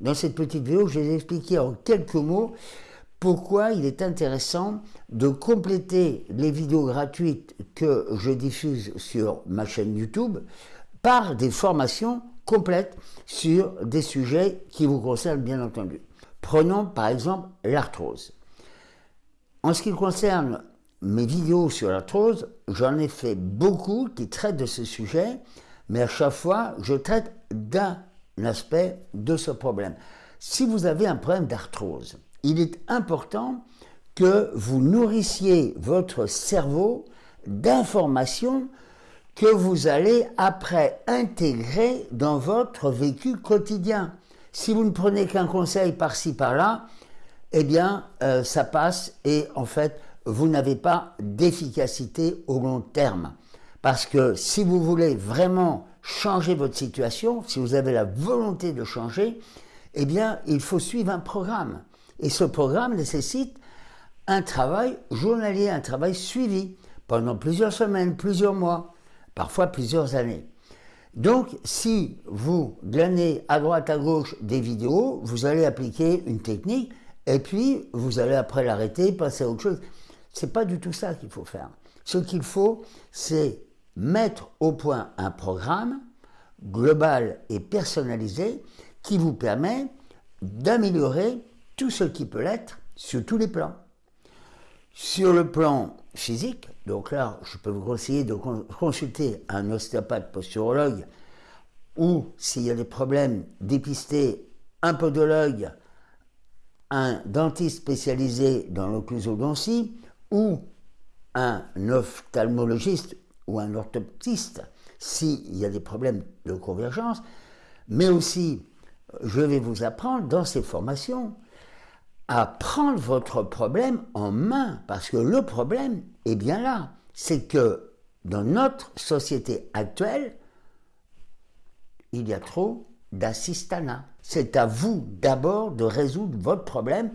Dans cette petite vidéo, je vais expliquer en quelques mots pourquoi il est intéressant de compléter les vidéos gratuites que je diffuse sur ma chaîne YouTube par des formations complètes sur des sujets qui vous concernent bien entendu. Prenons par exemple l'arthrose. En ce qui concerne mes vidéos sur l'arthrose, j'en ai fait beaucoup qui traitent de ce sujet, mais à chaque fois, je traite d'un aspect de ce problème. Si vous avez un problème d'arthrose, il est important que vous nourrissiez votre cerveau d'informations que vous allez après intégrer dans votre vécu quotidien. Si vous ne prenez qu'un conseil par-ci par-là, eh bien, euh, ça passe et en fait, vous n'avez pas d'efficacité au long terme. Parce que si vous voulez vraiment changer votre situation, si vous avez la volonté de changer, eh bien, il faut suivre un programme. Et ce programme nécessite un travail journalier, un travail suivi pendant plusieurs semaines, plusieurs mois, parfois plusieurs années. Donc, si vous glanez à droite, à gauche des vidéos, vous allez appliquer une technique et puis vous allez après l'arrêter, passer à autre chose. C'est pas du tout ça qu'il faut faire. Ce qu'il faut, c'est mettre au point un programme global et personnalisé qui vous permet d'améliorer tout ce qui peut l'être sur tous les plans. Sur le plan physique, donc là, je peux vous conseiller de consulter un ostéopathe posturologue ou, s'il y a des problèmes, dépister un podologue, un dentiste spécialisé dans l'occlusodontie ou un ophtalmologiste ou un orthoptiste s'il y a des problèmes de convergence, mais aussi, je vais vous apprendre dans ces formations à prendre votre problème en main, parce que le problème est bien là. C'est que dans notre société actuelle, il y a trop d'assistanat. C'est à vous d'abord de résoudre votre problème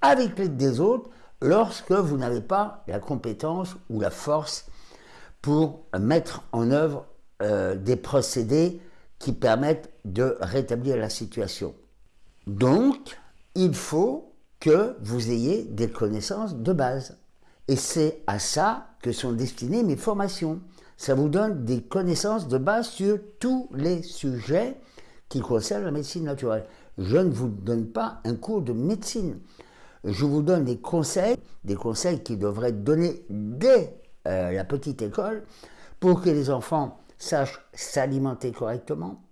avec l'aide des autres lorsque vous n'avez pas la compétence ou la force pour mettre en œuvre euh, des procédés qui permettent de rétablir la situation. Donc, il faut que vous ayez des connaissances de base. Et c'est à ça que sont destinées mes formations. Ça vous donne des connaissances de base sur tous les sujets qui concernent la médecine naturelle. Je ne vous donne pas un cours de médecine. Je vous donne des conseils, des conseils qui devraient être donnés dès euh, la petite école pour que les enfants sachent s'alimenter correctement,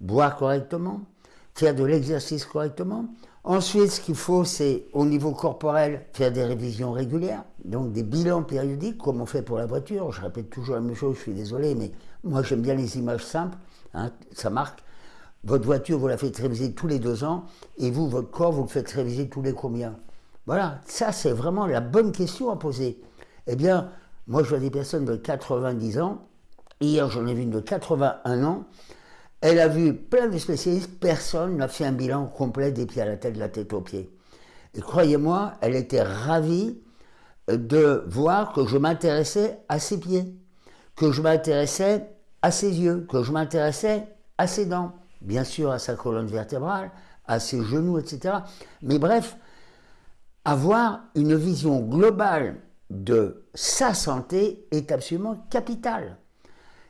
boire correctement, faire de l'exercice correctement, Ensuite, ce qu'il faut, c'est au niveau corporel, faire des révisions régulières, donc des bilans périodiques, comme on fait pour la voiture. Je répète toujours la même chose, je suis désolé, mais moi j'aime bien les images simples, hein, ça marque. Votre voiture, vous la faites réviser tous les deux ans, et vous, votre corps, vous le faites réviser tous les combien? Voilà, ça c'est vraiment la bonne question à poser. Eh bien, moi je vois des personnes de 90 ans, hier j'en ai vu une de 81 ans, elle a vu plein de spécialistes, personne n'a fait un bilan complet des pieds à la tête, de la tête aux pieds. Et croyez-moi, elle était ravie de voir que je m'intéressais à ses pieds, que je m'intéressais à ses yeux, que je m'intéressais à ses dents, bien sûr à sa colonne vertébrale, à ses genoux, etc. Mais bref, avoir une vision globale de sa santé est absolument capitale.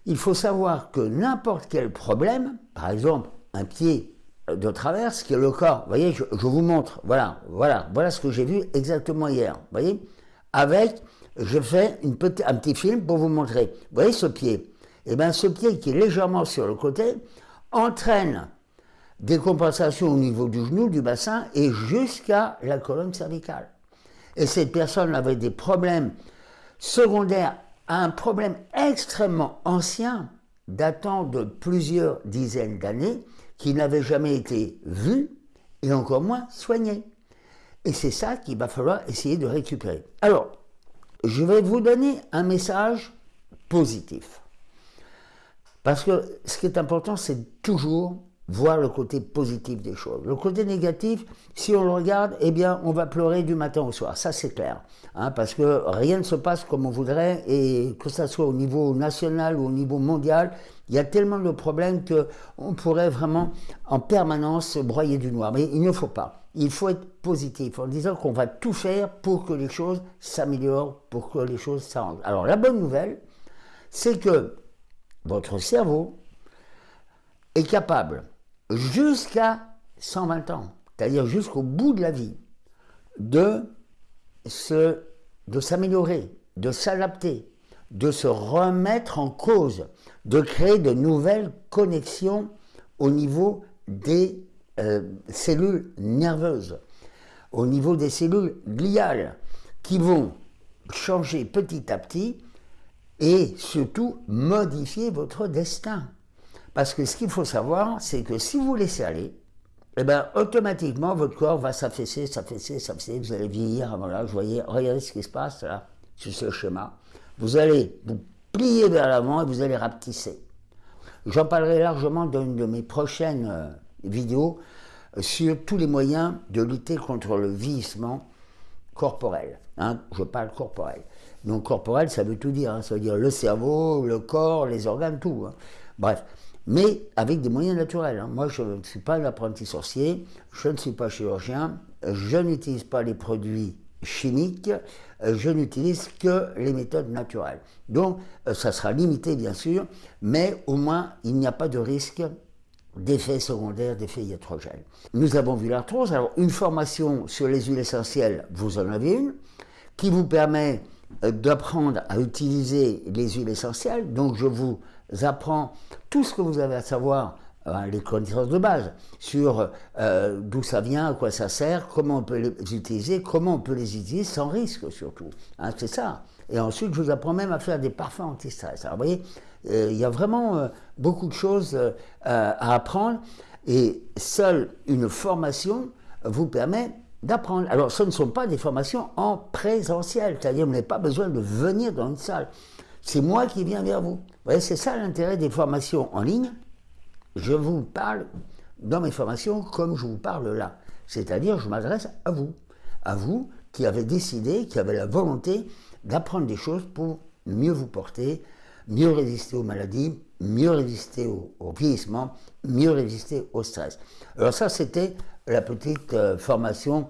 Il faut savoir que n'importe quel problème, par exemple un pied de traverse, qui est le corps, vous voyez, je, vous montre, voilà, voilà, voilà ce que j'ai vu exactement hier, vous voyez, avec, je fais un petit film pour vous montrer, vous voyez ce pied, et eh bien ce pied qui est légèrement sur le côté, entraîne des compensations au niveau du genou, du bassin, et jusqu'à la colonne cervicale. Et cette personne avait des problèmes secondaires un problème extrêmement ancien, datant de plusieurs dizaines d'années, qui n'avait jamais été vu et encore moins soigné. Et c'est ça qu'il va falloir essayer de récupérer. Alors, je vais vous donner un message positif. Parce que ce qui est important, c'est toujours voir le côté positif des choses. Le côté négatif, si on le regarde, eh bien, on va pleurer du matin au soir. Ça, c'est clair. Hein, parce que rien ne se passe comme on voudrait, et que ce soit au niveau national ou au niveau mondial, il y a tellement de problèmes qu'on pourrait vraiment en permanence broyer du noir. Mais il ne faut pas. Il faut être positif en disant qu'on va tout faire pour que les choses s'améliorent, pour que les choses s'arrangent. Alors la bonne nouvelle, c'est que votre cerveau est capable jusqu'à 120 ans, c'est-à-dire jusqu'au bout de la vie, de s'améliorer, de s'adapter, de se remettre en cause, de créer de nouvelles connexions au niveau des euh, cellules nerveuses, au niveau des cellules gliales, qui vont changer petit à petit et surtout modifier votre destin. Parce que ce qu'il faut savoir, c'est que si vous laissez aller, eh ben, automatiquement, votre corps va s'affaisser, s'affaisser, s'affaisser, vous allez vieillir, voilà, je voyais, regardez ce qui se passe là, sur ce schéma. Vous allez vous plier vers l'avant et vous allez rapetisser. J'en parlerai largement dans une de mes prochaines euh, vidéos euh, sur tous les moyens de lutter contre le vieillissement corporel. Hein, je parle corporel. Donc corporel, ça veut tout dire. Hein, ça veut dire le cerveau, le corps, les organes, tout. Hein. Bref mais avec des moyens naturels. Hein. Moi, je ne suis pas un apprenti sorcier, je ne suis pas chirurgien, je n'utilise pas les produits chimiques, je n'utilise que les méthodes naturelles. Donc, euh, ça sera limité, bien sûr, mais au moins, il n'y a pas de risque d'effets secondaires, d'effets iatrogènes. Nous avons vu l'arthrose, alors une formation sur les huiles essentielles, vous en avez une, qui vous permet euh, d'apprendre à utiliser les huiles essentielles, donc je vous apprends tout ce que vous avez à savoir, hein, les connaissances de base, sur euh, d'où ça vient, à quoi ça sert, comment on peut les utiliser, comment on peut les utiliser sans risque surtout. Hein, c'est ça. Et ensuite, je vous apprends même à faire des parfums anti-stress. Alors, vous voyez, euh, il y a vraiment euh, beaucoup de choses à apprendre et seule une formation vous permet d'apprendre. Alors, ce ne sont pas des formations en présentiel, c'est-à-dire vous n'avez pas besoin de venir dans une salle. C'est moi qui viens vers vous. Vous voyez, c'est ça l'intérêt des formations en ligne. Je vous parle dans mes formations comme je vous parle là. C'est-à-dire, je m'adresse à vous. À vous qui avez décidé, qui avez la volonté d'apprendre des choses pour mieux vous porter, mieux résister aux maladies, mieux résister au, vieillissement, mieux résister au stress. Alors ça, c'était la petite euh, formation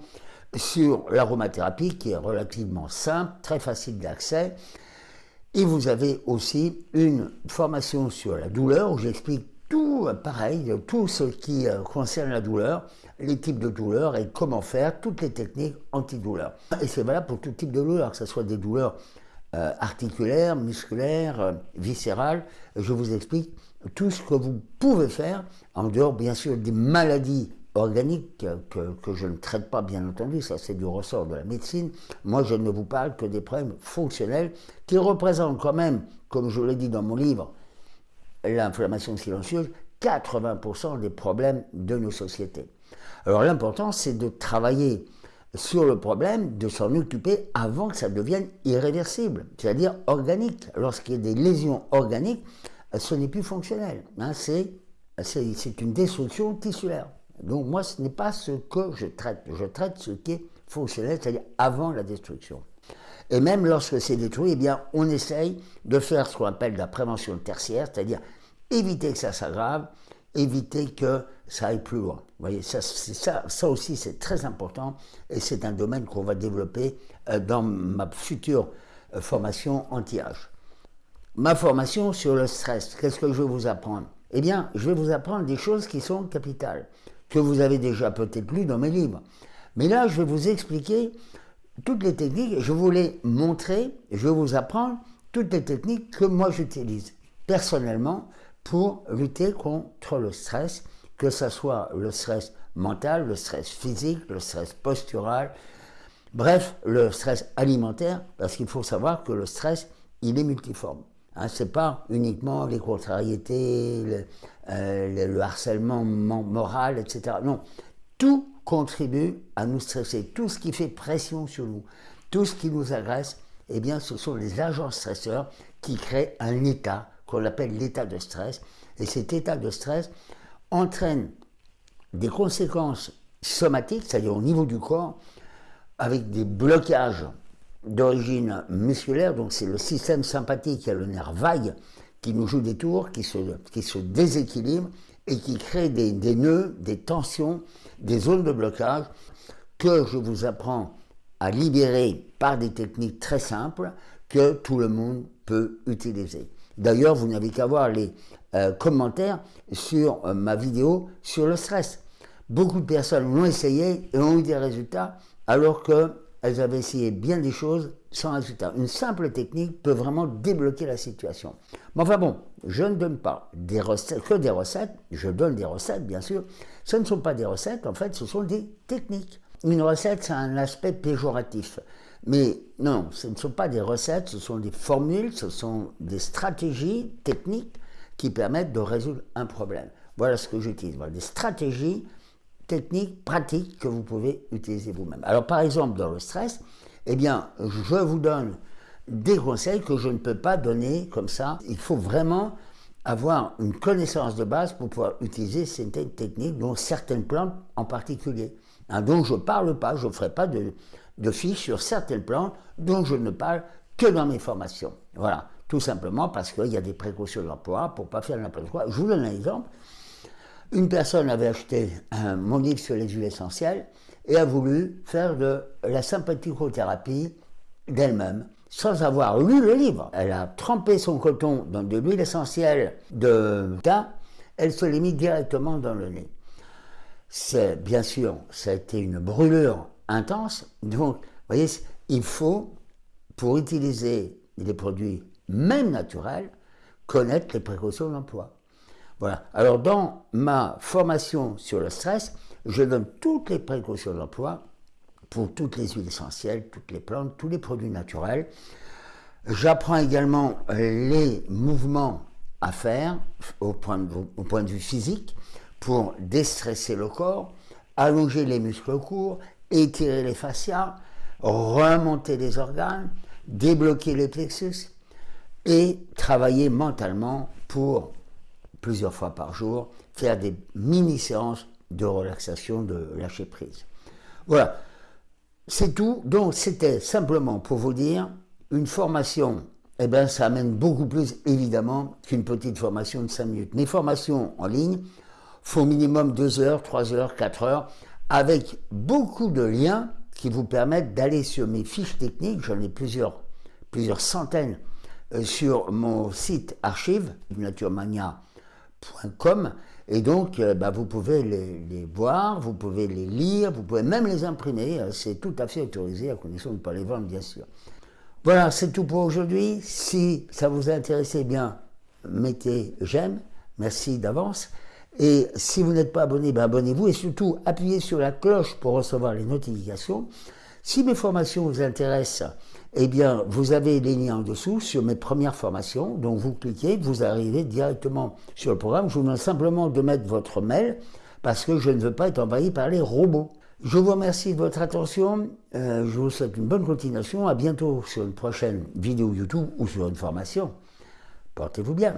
sur l'aromathérapie qui est relativement simple, très facile d'accès. Et vous avez aussi une formation sur la douleur où j'explique tout euh, pareil, tout ce qui euh, concerne la douleur, les types de douleurs et comment faire, toutes les techniques antidouleurs. Et c'est valable pour tout type de douleur, que ce soit des douleurs euh, articulaires, musculaires, viscérales. Je vous explique tout ce que vous pouvez faire, en dehors bien sûr des maladies organique que, que, je ne traite pas, bien entendu, ça c'est du ressort de la médecine. Moi, je ne vous parle que des problèmes fonctionnels qui représentent quand même, comme je l'ai dit dans mon livre, l'inflammation silencieuse, 80% des problèmes de nos sociétés. Alors l'important, c'est de travailler sur le problème, de s'en occuper avant que ça devienne irréversible, c'est-à-dire organique. Lorsqu'il y a des lésions organiques, ce n'est plus fonctionnel. Hein, c'est une destruction tissulaire. Donc moi, ce n'est pas ce que je traite. Je traite ce qui est fonctionnel, c'est-à-dire avant la destruction. Et même lorsque c'est détruit, eh bien, on essaye de faire ce qu'on appelle la prévention tertiaire, c'est-à-dire éviter que ça s'aggrave, éviter que ça aille plus loin. Vous voyez, ça, ça, ça aussi c'est très important et c'est un domaine qu'on va développer euh, dans ma future euh, formation anti-âge. Ma formation sur le stress, qu'est-ce que je vais vous apprendre? Eh bien, je vais vous apprendre des choses qui sont capitales que vous avez déjà peut-être lu dans mes livres. Mais là, je vais vous expliquer toutes les techniques, je vous les montrer, je vais vous apprendre toutes les techniques que moi j'utilise personnellement pour lutter contre le stress, que ce soit le stress mental, le stress physique, le stress postural, bref, le stress alimentaire, parce qu'il faut savoir que le stress, il est multiforme. Hein, ce n'est pas uniquement les contrariétés, le, euh, le, harcèlement moral, etc. Non, tout contribue à nous stresser. Tout ce qui fait pression sur nous, tout ce qui nous agresse, eh bien, ce sont les agents stresseurs qui créent un état qu'on appelle l'état de stress. Et cet état de stress, entraîne des conséquences somatiques, c'est-à-dire au niveau du corps, avec des blocages d'origine musculaire, donc c'est le système sympathique et le nerf vague qui nous joue des tours, qui se, qui se déséquilibre et qui crée des, des nœuds, des tensions, des zones de blocage que je vous apprends à libérer par des techniques très simples que tout le monde peut utiliser. D'ailleurs, vous n'avez qu'à voir les euh, commentaires sur euh, ma vidéo sur le stress. Beaucoup de personnes l'ont essayé et ont eu des résultats alors qu'elles avaient essayé bien des choses sans résultat. Une simple technique peut vraiment débloquer la situation. Mais enfin bon, je ne donne pas des recettes, que des recettes, je donne des recettes bien sûr. Ce ne sont pas des recettes, en fait, ce sont des techniques. Une recette, c'est un aspect péjoratif. Mais non, ce ne sont pas des recettes, ce sont des formules, ce sont des stratégies techniques qui permettent de résoudre un problème. Voilà ce que j'utilise. Voilà, des stratégies techniques, pratiques que vous pouvez utiliser vous-même. Alors par exemple, dans le stress, eh bien, je vous donne des conseils que je ne peux pas donner comme ça. Il faut vraiment avoir une connaissance de base pour pouvoir utiliser certaines techniques, dont certaines plantes en particulier. Hein, donc je ne parle pas, je ne ferai pas de, de fiches sur certaines plantes dont je ne parle que dans mes formations. Voilà, tout simplement parce qu'il y a des précautions d'emploi pour ne pas faire n'importe quoi. Je vous donne un exemple. Une personne avait acheté un, mon livre sur les huiles essentielles et a voulu faire de la sympathicothérapie d'elle-même sans avoir lu le livre. Elle a trempé son coton dans de l'huile essentielle de thym, elle se l'est mis directement dans le nez. C'est bien sûr, ça a été une brûlure intense. Donc, vous voyez, il faut, pour utiliser des produits même naturels, connaître les précautions d'emploi. Alors, dans ma formation sur le stress, je donne toutes les précautions d'emploi pour toutes les huiles essentielles, toutes les plantes, tous les produits naturels. J'apprends également les mouvements à faire au point, de, au point de vue physique pour déstresser le corps, allonger les muscles courts, étirer les fascias, remonter les organes, débloquer les plexus et travailler mentalement pour plusieurs fois par jour, faire des mini-séances de relaxation, de lâcher prise. Voilà, c'est tout. Donc c'était simplement pour vous dire, une formation, eh bien ça amène beaucoup plus évidemment qu'une petite formation de 5 minutes. Mes formations en ligne font minimum 2 heures, 3 heures, 4 heures avec beaucoup de liens qui vous permettent d'aller sur mes fiches techniques, j'en ai plusieurs, plusieurs centaines euh, sur mon site archive, naturemania.com, et donc euh, bah, vous pouvez les, voir, vous pouvez les lire, vous pouvez même les imprimer, euh, c'est tout à fait autorisé, à condition de ne pas les vendre bien sûr. Voilà, c'est tout pour aujourd'hui. Si ça vous a intéressé, eh bien, mettez j'aime, merci d'avance. Et si vous n'êtes pas abonné, ben abonnez-vous et surtout appuyez sur la cloche pour recevoir les notifications. Si mes formations vous intéressent, eh bien, vous avez les liens en dessous sur mes premières formations. Donc, vous cliquez, vous arrivez directement sur le programme. Je vous demande simplement de mettre votre mail parce que je ne veux pas être envahi par les robots. Je vous remercie de votre attention. Euh, je vous souhaite une bonne continuation. À bientôt sur une prochaine vidéo YouTube ou sur une formation. Portez-vous bien.